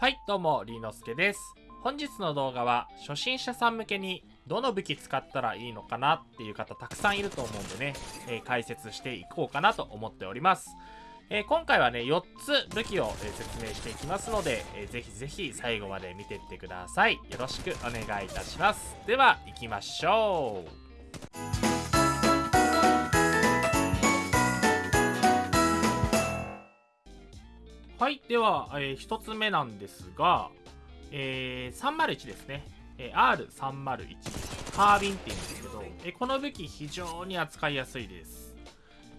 はい、どうも、りーのすけです。本日の動画は、初心者さん向けに、どの武器使ったらいいのかなっていう方たくさんいると思うんでね、えー解説していこうかなと思っております。えー今回はね、4つ武器を、え説明していきますので、えーぜひぜひ最後まで見てってください。よろしくお願いいたします。では、行きましょう。はい、では、え1つ目なんですが、えー301ですね、えー R301 カービンって言うんですけど、えーこの武器非常に扱いやすいです、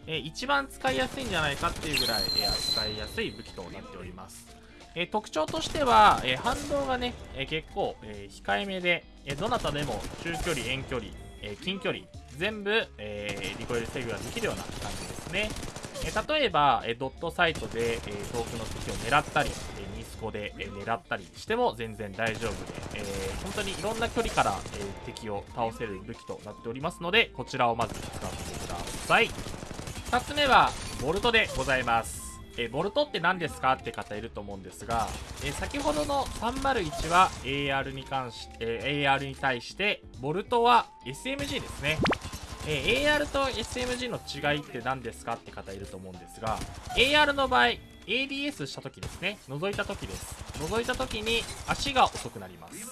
えー一番使いやすいんじゃないかっていうぐらい、え扱いやすい武器となっております、え特徴としては、え反動がね、え結構、え控えめで、えどなたでも中距離遠距離、え近距離全部、えーリコイル制御ができるような感じですね。え例えば、えドットサイトで、え遠くの敵を狙ったり、えーニスコで、え狙ったりしても全然大丈夫で、えー本当にいろんな距離から、え敵を倒せる武器となっておりますのでこちらをまず使ってください。2つ目はボルトでございます。えボルトって何ですか？って方いると思うんですが、え先ほどの301は AR に関し、えー AR に対してボルトは SMG ですね。え AR と SMG の違いって何ですかって方いると思うんですが AR の場合 ADS した時ですね。覗いた時です。覗いた時に足が遅くなります。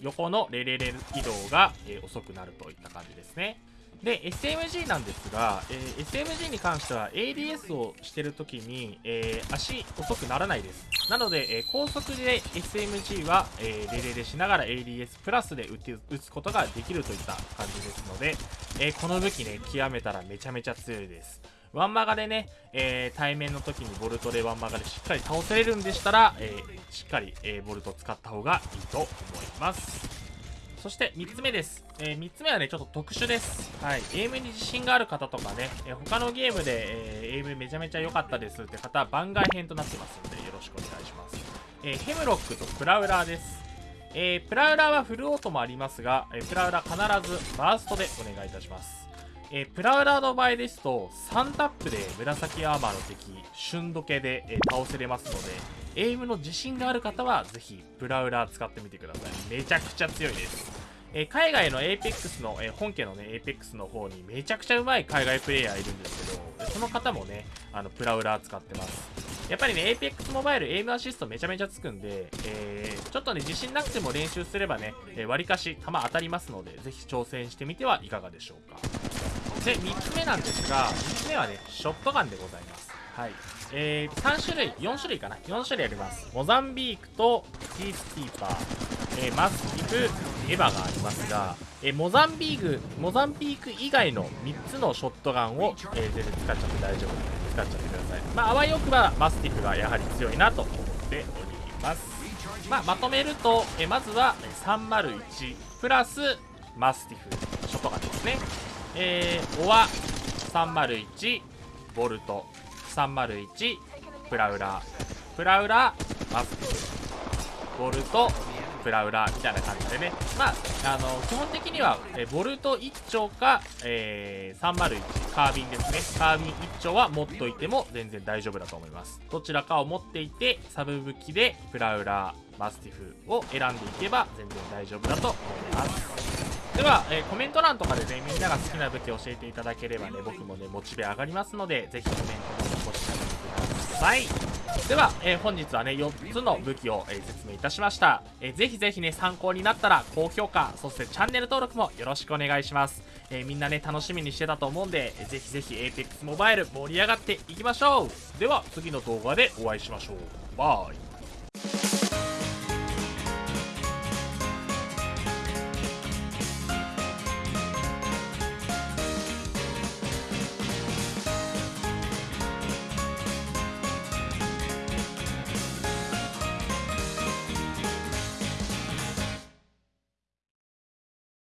横のレレレ移動が、え遅くなるといった感じですね。で SMG なんですが、えー SMG に関しては ADS をしてる時に、えー足遅くならないです。なので、えー高速で SMG は、えーレレレしながら ADS プラスで撃て撃つことができるといった感じですので、えーこの武器ね極めたらめちゃめちゃ強いです。ワンマガでね、えー対面の時にボルトでワンマガでしっかり倒せれるんでしたら、えーしっかり、えーボルト使った方がいいと思います。そして3つ目です、え3つ目はねちょっと特殊です。はい。エイムに自信がある方とかね、えー他のゲームで、えーエイムめちゃめちゃ良かったですって方は番外編となってますのでよろしくお願いします、えーヘムロックとプラウラーです。えープラウラーはフルオートもありますが、えープラウラー必ずバーストでお願いいたします。えープラウラーの場合ですと3タップで紫アーマーの敵瞬時計で、えー倒せれますのでエイムの自信がある方はぜひプラウラー使ってみてください。めちゃくちゃ強いです、え海外の APEX の、え本家のね APEX の方にめちゃくちゃうまい海外プレイヤーいるんですけどその方もねあのプラウラー使ってます。やっぱりね APEX モバイルエイムアシストめちゃめちゃつくんで、えーちょっとね自信なくても練習すればねえわりかし弾当たりますのでぜひ挑戦してみてはいかがでしょうか。で3つ目なんですが3つ目はねショットガンでございます。はい。えー、3種類4種類かな。4種類あります。モザンビークとピースキーパー、えーマスティフエヴァがありますが、えーモザンビークモザンビーク以外の3つのショットガンを、えー全然使っちゃって大丈夫。なので使っちゃってください。まああわよくばマスティフがやはり強いなと思っております。まあ、まとめると、えまずは301プラスマスティフショットガンですね。えー、オア301ボルト。301プラウラプラウラマスティフボルトプラウラみたいな感じでね。まああの基本的にはえボルト1丁か、えー301カービンですね。カービン1丁は持っといても全然大丈夫だと思います。どちらかを持っていてサブ武器でプラウラマスティフを選んでいけば全然大丈夫だと思います。では、えーコメント欄とかでねみんなが好きな武器教えていただければね僕もねモチベ上がりますのでぜひコメントも残してみてください。では、えー本日はね4つの武器を、えー説明いたしました、えーぜひぜひね参考になったら高評価そしてチャンネル登録もよろしくお願いします、えみんなね楽しみにしてたと思うんで、えーぜひぜひ APEX モバイル盛り上がっていきましょう。では次の動画でお会いしましょう。バイ。